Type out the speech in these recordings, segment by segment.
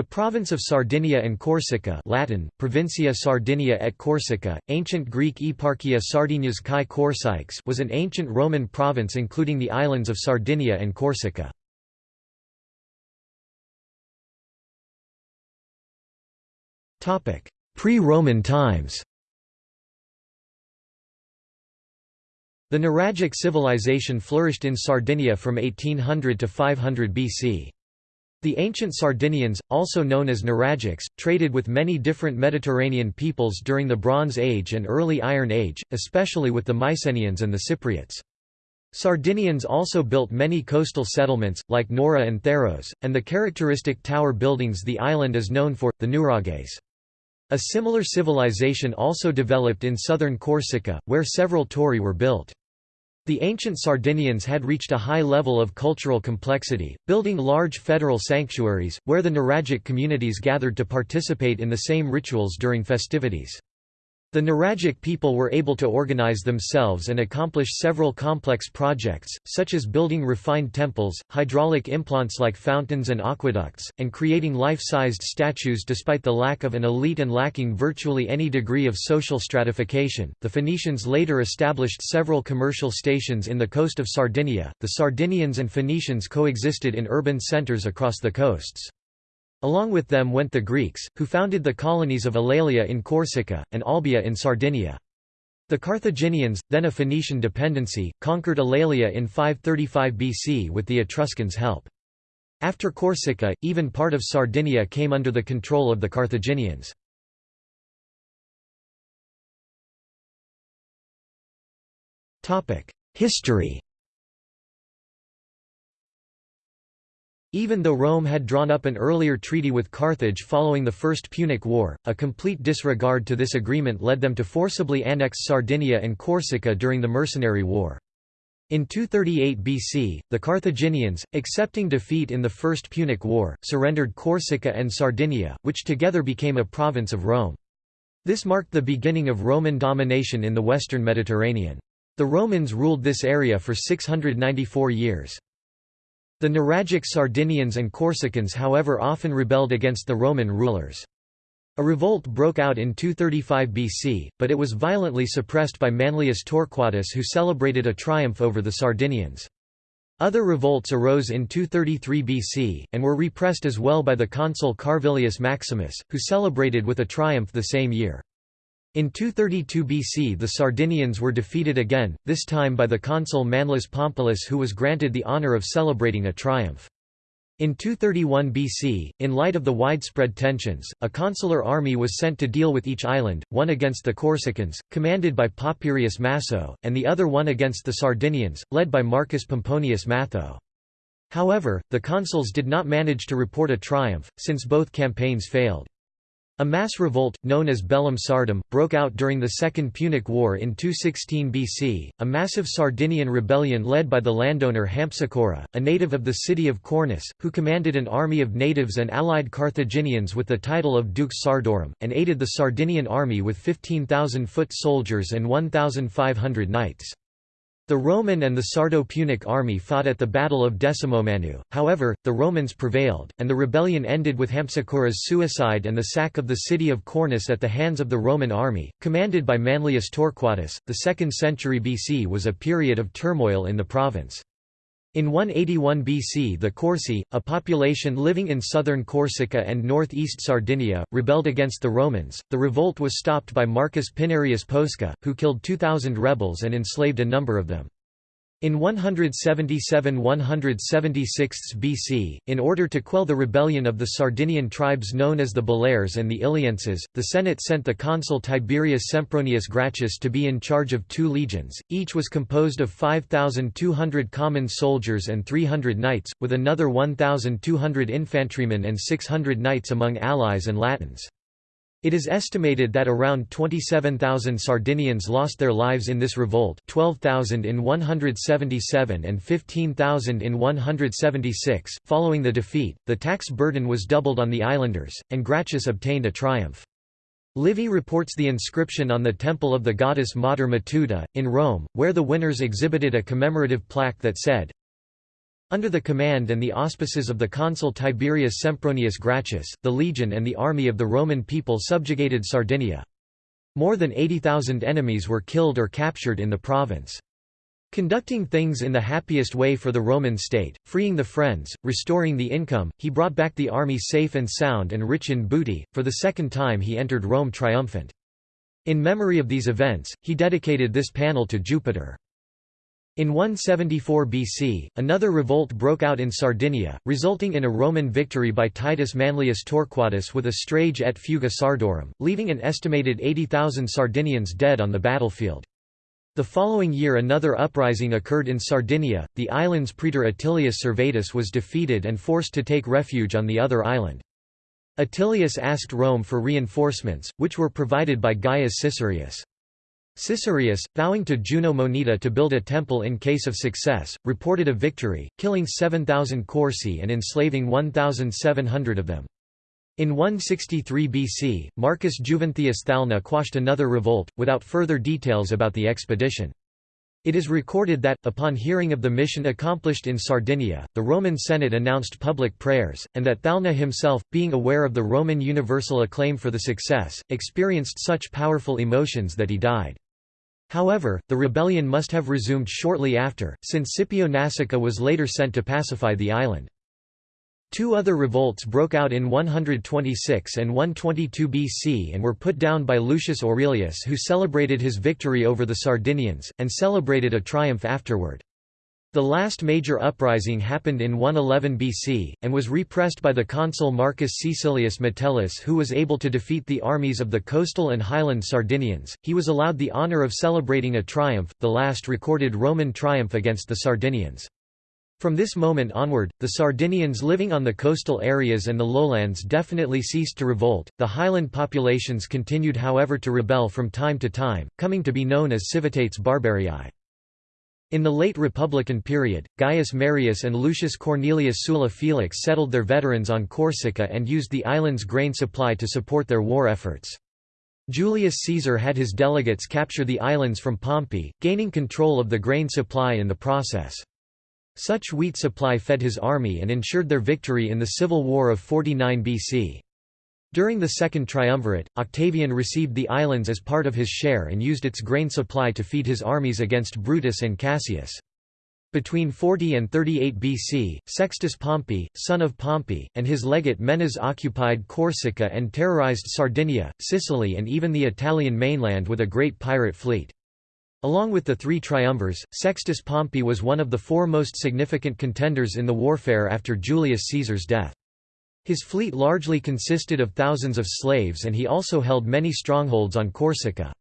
The province of Sardinia and Corsica Latin, Provincia Sardinia et Corsica, ancient Greek Eparchia Sardinias kai Korsikes was an ancient Roman province including the islands of Sardinia and Corsica. Pre-Roman times The Nuragic civilization flourished in Sardinia from 1800 to 500 BC. The ancient Sardinians, also known as Nuragics, traded with many different Mediterranean peoples during the Bronze Age and early Iron Age, especially with the Mycenaeans and the Cypriots. Sardinians also built many coastal settlements, like Nora and Tharros, and the characteristic tower buildings the island is known for, the Nurages. A similar civilization also developed in southern Corsica, where several torri were built. The ancient Sardinians had reached a high level of cultural complexity, building large federal sanctuaries, where the Nuragic communities gathered to participate in the same rituals during festivities. The Nuragic people were able to organize themselves and accomplish several complex projects, such as building refined temples, hydraulic implants like fountains and aqueducts, and creating life-sized statues despite the lack of an elite and lacking virtually any degree of social stratification. The Phoenicians later established several commercial stations in the coast of Sardinia. The Sardinians and Phoenicians coexisted in urban centers across the coasts. Along with them went the Greeks, who founded the colonies of Alalia in Corsica, and Olbia in Sardinia. The Carthaginians, then a Phoenician dependency, conquered Alalia in 535 BC with the Etruscans' help. After Corsica, even part of Sardinia came under the control of the Carthaginians. History Even though Rome had drawn up an earlier treaty with Carthage following the First Punic War, a complete disregard to this agreement led them to forcibly annex Sardinia and Corsica during the Mercenary War. In 238 BC, the Carthaginians, accepting defeat in the First Punic War, surrendered Corsica and Sardinia, which together became a province of Rome. This marked the beginning of Roman domination in the western Mediterranean. The Romans ruled this area for 694 years. The Nuragic Sardinians and Corsicans however often rebelled against the Roman rulers. A revolt broke out in 235 BC, but it was violently suppressed by Manlius Torquatus who celebrated a triumph over the Sardinians. Other revolts arose in 233 BC, and were repressed as well by the consul Carvilius Maximus, who celebrated with a triumph the same year. In 232 BC the Sardinians were defeated again, this time by the consul Manlius Pompilus who was granted the honour of celebrating a triumph. In 231 BC, in light of the widespread tensions, a consular army was sent to deal with each island, one against the Corsicans, commanded by Papirius Maso, and the other one against the Sardinians, led by Marcus Pomponius Matho. However, the consuls did not manage to report a triumph, since both campaigns failed. A mass revolt, known as Bellum Sardum, broke out during the Second Punic War in 216 BC, a massive Sardinian rebellion led by the landowner Hampsicora, a native of the city of Cornus, who commanded an army of natives and allied Carthaginians with the title of Dux Sardorum, and aided the Sardinian army with 15,000 foot soldiers and 1,500 knights. The Roman and the Sardo-Punic army fought at the Battle of Decimomannu, however, the Romans prevailed, and the rebellion ended with Hampsicora's suicide and the sack of the city of Cornus at the hands of the Roman army, commanded by Manlius Torquatus. The 2nd century BC was a period of turmoil in the province. In 181 BC the Corsi, a population living in southern Corsica and northeast Sardinia, rebelled against the Romans. The revolt was stopped by Marcus Pinarius Posca, who killed 2,000 rebels and enslaved a number of them. In 177–176 BC, in order to quell the rebellion of the Sardinian tribes known as the Baleares and the Illienses, the Senate sent the consul Tiberius Sempronius Gracchus to be in charge of two legions, each was composed of 5,200 common soldiers and 300 knights, with another 1,200 infantrymen and 600 knights among allies and Latins. It is estimated that around 27,000 Sardinians lost their lives in this revolt 12,000 in 177 and 15,000 in 176. Following the defeat, the tax burden was doubled on the islanders, and Gracchus obtained a triumph. Livy reports the inscription on the temple of the goddess Mater Matuta, in Rome, where the winners exhibited a commemorative plaque that said, Under the command and the auspices of the consul Tiberius Sempronius Gracchus, the legion and the army of the Roman people subjugated Sardinia. More than 80,000 enemies were killed or captured in the province. Conducting things in the happiest way for the Roman state, freeing the friends, restoring the income, he brought back the army safe and sound and rich in booty. For the second time he entered Rome triumphant. In memory of these events, he dedicated this panel to Jupiter. In 174 BC, another revolt broke out in Sardinia, resulting in a Roman victory by Titus Manlius Torquatus with a strage et fuga Sardorum, leaving an estimated 80,000 Sardinians dead on the battlefield. The following year another uprising occurred in Sardinia, the island's praetor Attilius Servetus was defeated and forced to take refuge on the other island. Attilius asked Rome for reinforcements, which were provided by Gaius Caesarius. Caesarius, vowing to Juno Moneta to build a temple in case of success, reported a victory, killing 7,000 Corsi and enslaving 1,700 of them. In 163 BC, Marcus Juventius Thalna quashed another revolt, without further details about the expedition. It is recorded that, upon hearing of the mission accomplished in Sardinia, the Roman Senate announced public prayers, and that Thalna himself, being aware of the Roman universal acclaim for the success, experienced such powerful emotions that he died. However, the rebellion must have resumed shortly after, since Scipio Nasica was later sent to pacify the island. Two other revolts broke out in 126 and 122 BC and were put down by Lucius Aurelius who celebrated his victory over the Sardinians, and celebrated a triumph afterward. The last major uprising happened in 111 BC, and was repressed by the consul Marcus Caecilius Metellus who was able to defeat the armies of the coastal and highland Sardinians. He was allowed the honour of celebrating a triumph, the last recorded Roman triumph against the Sardinians. From this moment onward, the Sardinians living on the coastal areas and the lowlands definitely ceased to revolt. The highland populations continued however to rebel from time to time, coming to be known as civitates barbarii. In the late Republican period, Gaius Marius and Lucius Cornelius Sulla Felix settled their veterans on Corsica and used the island's grain supply to support their war efforts. Julius Caesar had his delegates capture the islands from Pompey, gaining control of the grain supply in the process. Such wheat supply fed his army and ensured their victory in the civil war of 49 BC. During the Second Triumvirate, Octavian received the islands as part of his share and used its grain supply to feed his armies against Brutus and Cassius. Between 40 and 38 BC, Sextus Pompey, son of Pompey, and his legate Menas occupied Corsica and terrorized Sardinia, Sicily and even the Italian mainland with a great pirate fleet. Along with the three triumvirs, Sextus Pompey was one of the four most significant contenders in the warfare after Julius Caesar's death. His fleet largely consisted of thousands of slaves and he also held many strongholds on Corsica.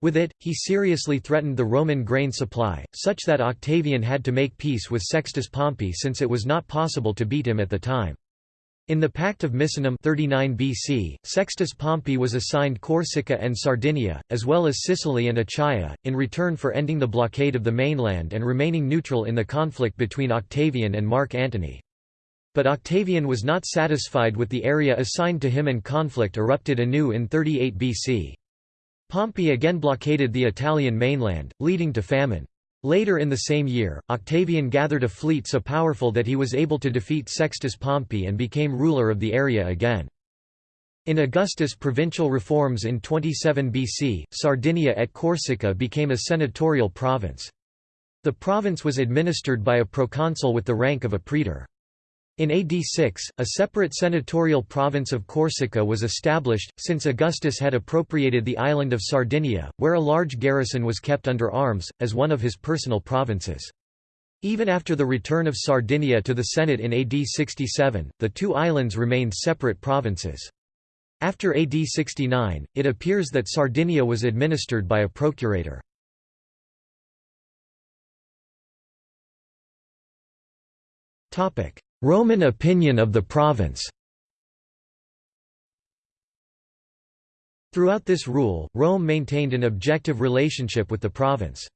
With it, he seriously threatened the Roman grain supply, such that Octavian had to make peace with Sextus Pompey since it was not possible to beat him at the time. In the Pact of Misenum 39 BC, Sextus Pompey was assigned Corsica and Sardinia, as well as Sicily and Achaia, in return for ending the blockade of the mainland and remaining neutral in the conflict between Octavian and Mark Antony. But Octavian was not satisfied with the area assigned to him and conflict erupted anew in 38 BC. Pompey again blockaded the Italian mainland, leading to famine. Later in the same year, Octavian gathered a fleet so powerful that he was able to defeat Sextus Pompey and became ruler of the area again. In Augustus' provincial reforms in 27 BC, Sardinia et Corsica became a senatorial province. The province was administered by a proconsul with the rank of a praetor. In AD 6, a separate senatorial province of Corsica was established, since Augustus had appropriated the island of Sardinia, where a large garrison was kept under arms, as one of his personal provinces. Even after the return of Sardinia to the Senate in AD 67, the two islands remained separate provinces. After AD 69, it appears that Sardinia was administered by a procurator. Topic: Roman opinion of the province Throughout this rule, Rome maintained an objective relationship with the province.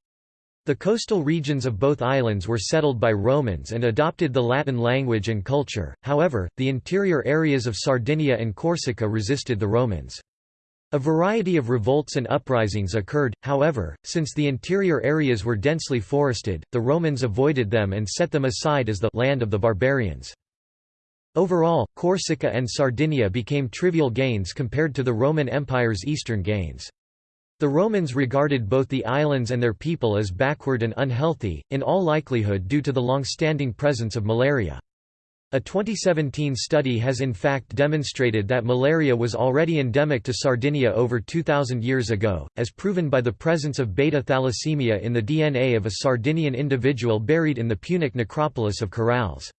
The coastal regions of both islands were settled by Romans and adopted the Latin language and culture, however, the interior areas of Sardinia and Corsica resisted the Romans. A variety of revolts and uprisings occurred, however, since the interior areas were densely forested, the Romans avoided them and set them aside as the land of the barbarians. Overall, Corsica and Sardinia became trivial gains compared to the Roman Empire's eastern gains. The Romans regarded both the islands and their people as backward and unhealthy, in all likelihood due to the long-standing presence of malaria. A 2017 study has in fact demonstrated that malaria was already endemic to Sardinia over 2,000 years ago, as proven by the presence of beta thalassemia in the DNA of a Sardinian individual buried in the Punic necropolis of Carales.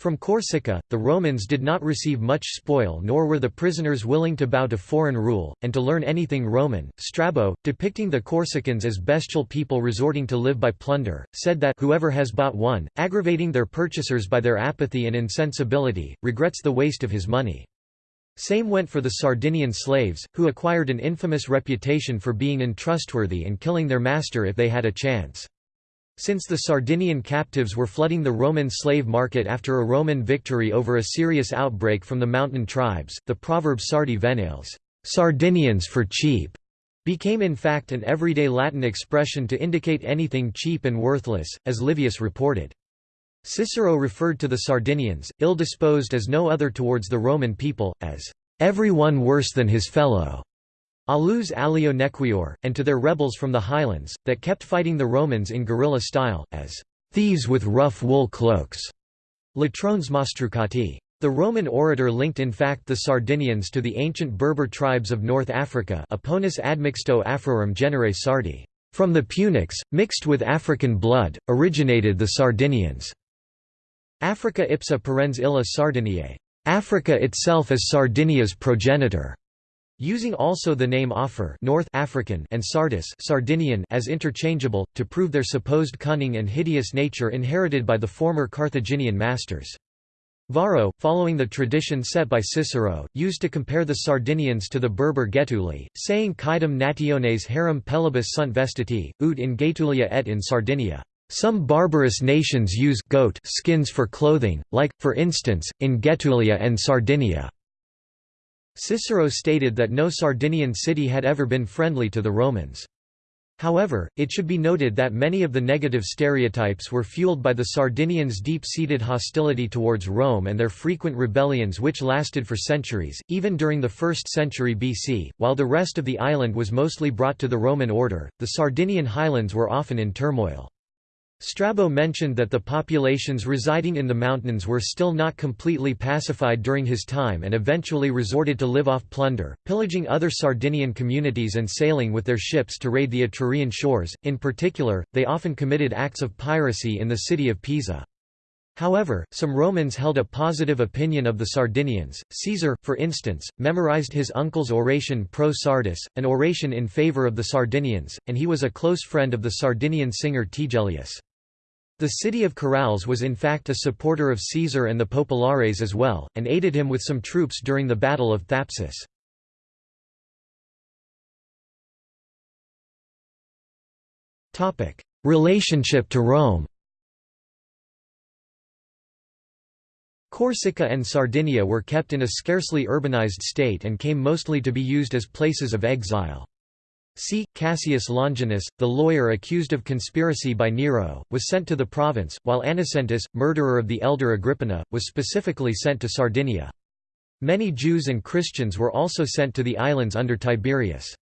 From Corsica, the Romans did not receive much spoil nor were the prisoners willing to bow to foreign rule, and to learn anything Roman. Strabo, depicting the Corsicans as bestial people resorting to live by plunder, said that whoever has bought one, aggravating their purchasers by their apathy and insensibility, regrets the waste of his money. Same went for the Sardinian slaves, who acquired an infamous reputation for being untrustworthy and killing their master if they had a chance. Since the Sardinian captives were flooding the Roman slave market after a Roman victory over a serious outbreak from the mountain tribes, the proverb Sardi venales Sardinians for cheap", became in fact an everyday Latin expression to indicate anything cheap and worthless, as Livius reported. Cicero referred to the Sardinians, ill-disposed as no other towards the Roman people, as every one worse than his fellow. Alius alio nequior, and to their rebels from the highlands, that kept fighting the Romans in guerrilla style, as thieves with rough wool cloaks. Latrones Mastrucati. The Roman orator linked in fact the Sardinians to the ancient Berber tribes of North Africa A Poenis admixto Afrorum genere Sardi. From the Punics, mixed with African blood, originated the Sardinians. Africa ipsa parens illa Sardiniae. Africa itself is Sardinia's progenitor. Using also the name Afer North African and Sardus Sardinian as interchangeable, to prove their supposed cunning and hideous nature inherited by the former Carthaginian masters. Varro, following the tradition set by Cicero, used to compare the Sardinians to the Berber Getuli, saying Quidem nationes harem pelibus sunt vestiti, ut in Getulia et in Sardinia. Some barbarous nations use goat skins for clothing, like, for instance, in Getulia and Sardinia. Cicero stated that no Sardinian city had ever been friendly to the Romans. However, it should be noted that many of the negative stereotypes were fueled by the Sardinians' deep-seated hostility towards Rome and their frequent rebellions which lasted for centuries, even during the 1st century BC. While the rest of the island was mostly brought to the Roman order, the Sardinian highlands were often in turmoil. Strabo mentioned that the populations residing in the mountains were still not completely pacified during his time and eventually resorted to live off plunder, pillaging other Sardinian communities and sailing with their ships to raid the Etrurian shores. In particular, they often committed acts of piracy in the city of Pisa. However, some Romans held a positive opinion of the Sardinians. Caesar, for instance, memorized his uncle's oration pro Sardis, an oration in favor of the Sardinians, and he was a close friend of the Sardinian singer Tigellius. The city of Carales was in fact a supporter of Caesar and the Populares as well, and aided him with some troops during the Battle of Thapsus. Relationship to Rome Corsica and Sardinia were kept in a scarcely urbanized state and came mostly to be used as places of exile. C. Cassius Longinus, the lawyer accused of conspiracy by Nero, was sent to the province, while Anicetus, murderer of the elder Agrippina, was specifically sent to Sardinia. Many Jews and Christians were also sent to the islands under Tiberius.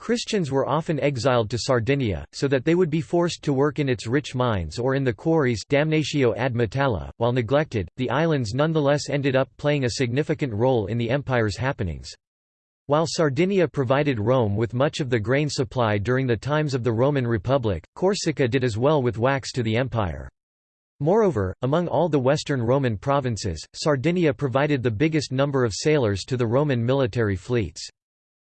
Christians were often exiled to Sardinia, so that they would be forced to work in its rich mines or in the quarries damnatio ad metalla. While neglected, the islands nonetheless ended up playing a significant role in the empire's happenings. While Sardinia provided Rome with much of the grain supply during the times of the Roman Republic, Corsica did as well with wax to the empire. Moreover, among all the western Roman provinces, Sardinia provided the biggest number of sailors to the Roman military fleets.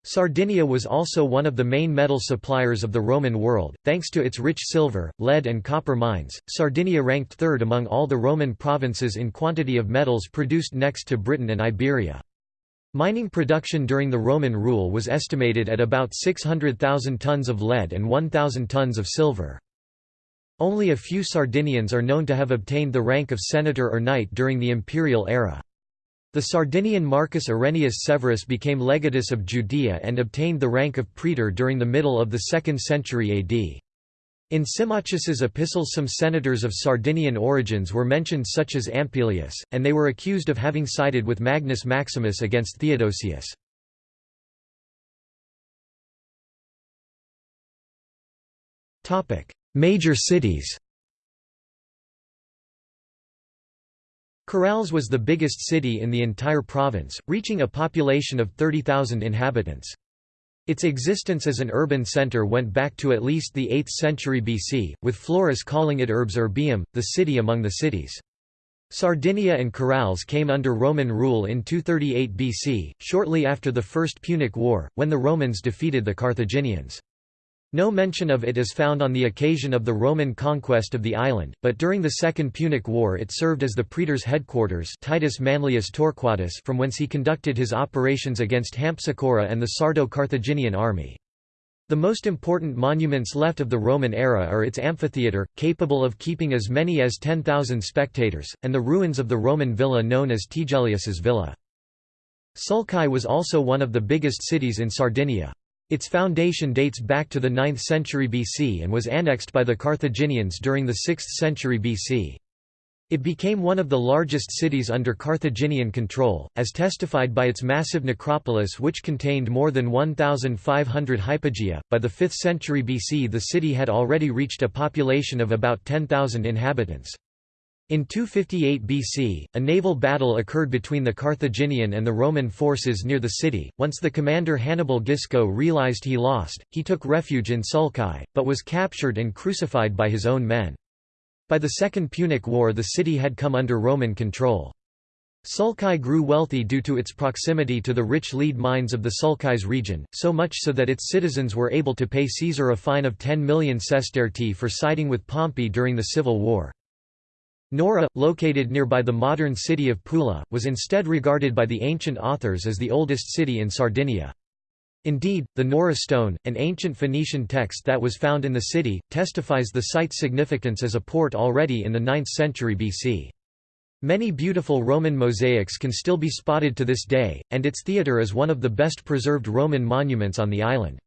Sardinia was also one of the main metal suppliers of the Roman world, thanks to its rich silver, lead and copper mines. Sardinia ranked third among all the Roman provinces in quantity of metals produced next to Britain and Iberia. Mining production during the Roman rule was estimated at about 600,000 tons of lead and 1,000 tons of silver. Only a few Sardinians are known to have obtained the rank of senator or knight during the imperial era. The Sardinian Marcus Aurelius Severus became legatus of Judea and obtained the rank of praetor during the middle of the 2nd century AD. In Symmachus's epistles some senators of Sardinian origins were mentioned such as Ampelius, and they were accused of having sided with Magnus Maximus against Theodosius. Major cities Carales was the biggest city in the entire province, reaching a population of 30,000 inhabitants. Its existence as an urban centre went back to at least the 8th century BC, with Florus calling it Urbs Urbium, the city among the cities. Sardinia and Carales came under Roman rule in 238 BC, shortly after the First Punic War, when the Romans defeated the Carthaginians. No mention of it is found on the occasion of the Roman conquest of the island, but during the Second Punic War it served as the praetor's headquarters Titus Manlius Torquatus from whence he conducted his operations against Hampsicora and the Sardo-Carthaginian army. The most important monuments left of the Roman era are its amphitheatre, capable of keeping as many as 10,000 spectators, and the ruins of the Roman villa known as Tigellius's villa. Sulci was also one of the biggest cities in Sardinia. Its foundation dates back to the 9th century BC and was annexed by the Carthaginians during the 6th century BC. It became one of the largest cities under Carthaginian control, as testified by its massive necropolis which contained more than 1,500 hypogaea. By the 5th century BC the city had already reached a population of about 10,000 inhabitants. In 258 BC, a naval battle occurred between the Carthaginian and the Roman forces near the city. Once the commander Hannibal Gisco realized he lost, he took refuge in Sulci, but was captured and crucified by his own men. By the Second Punic War the city had come under Roman control. Sulci grew wealthy due to its proximity to the rich lead mines of the Sulcis region, so much so that its citizens were able to pay Caesar a fine of 10 million sestertii for siding with Pompey during the civil war. Nora, located nearby the modern city of Pula, was instead regarded by the ancient authors as the oldest city in Sardinia. Indeed, the Nora stone, an ancient Phoenician text that was found in the city, testifies the site's significance as a port already in the 9th century BC. Many beautiful Roman mosaics can still be spotted to this day, and its theatre is one of the best preserved Roman monuments on the island.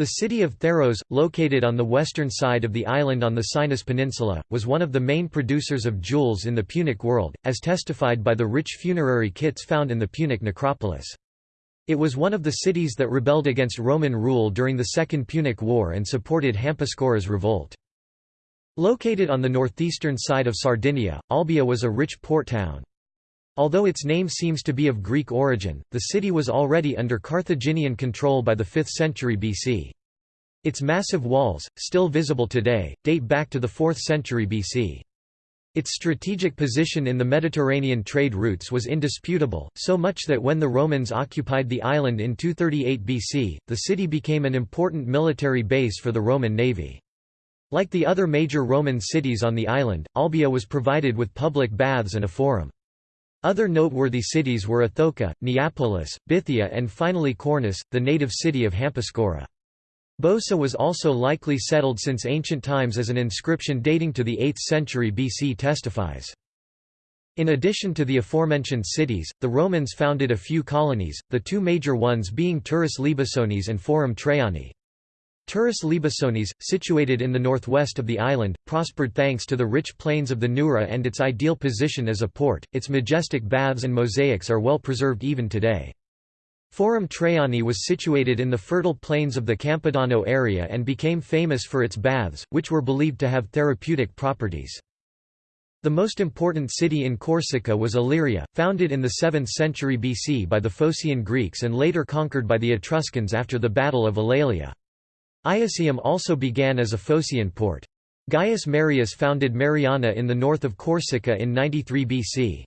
The city of Tharros, located on the western side of the island on the Sinis Peninsula, was one of the main producers of jewels in the Punic world, as testified by the rich funerary kits found in the Punic necropolis. It was one of the cities that rebelled against Roman rule during the Second Punic War and supported Hampsicora's revolt. Located on the northeastern side of Sardinia, Olbia was a rich port town. Although its name seems to be of Greek origin, the city was already under Carthaginian control by the 5th century BC. Its massive walls, still visible today, date back to the 4th century BC. Its strategic position in the Mediterranean trade routes was indisputable, so much that when the Romans occupied the island in 238 BC, the city became an important military base for the Roman navy. Like the other major Roman cities on the island, Olbia was provided with public baths and a forum. Other noteworthy cities were Othoca, Neapolis, Bithia and finally Cornus, the native city of Hampsicora. Bosa was also likely settled since ancient times as an inscription dating to the 8th century BC testifies. In addition to the aforementioned cities, the Romans founded a few colonies, the two major ones being Turris Libisonis and Forum Traiani. Turris Libisonis, situated in the northwest of the island, prospered thanks to the rich plains of the Nurra and its ideal position as a port. Its majestic baths and mosaics are well preserved even today. Forum Traiani was situated in the fertile plains of the Campidano area and became famous for its baths, which were believed to have therapeutic properties. The most important city in Corsica was Aleria, founded in the 7th century BC by the Phocian Greeks and later conquered by the Etruscans after the Battle of Alalia. Iasium also began as a Phocian port. Gaius Marius founded Mariana in the north of Corsica in 93 BC.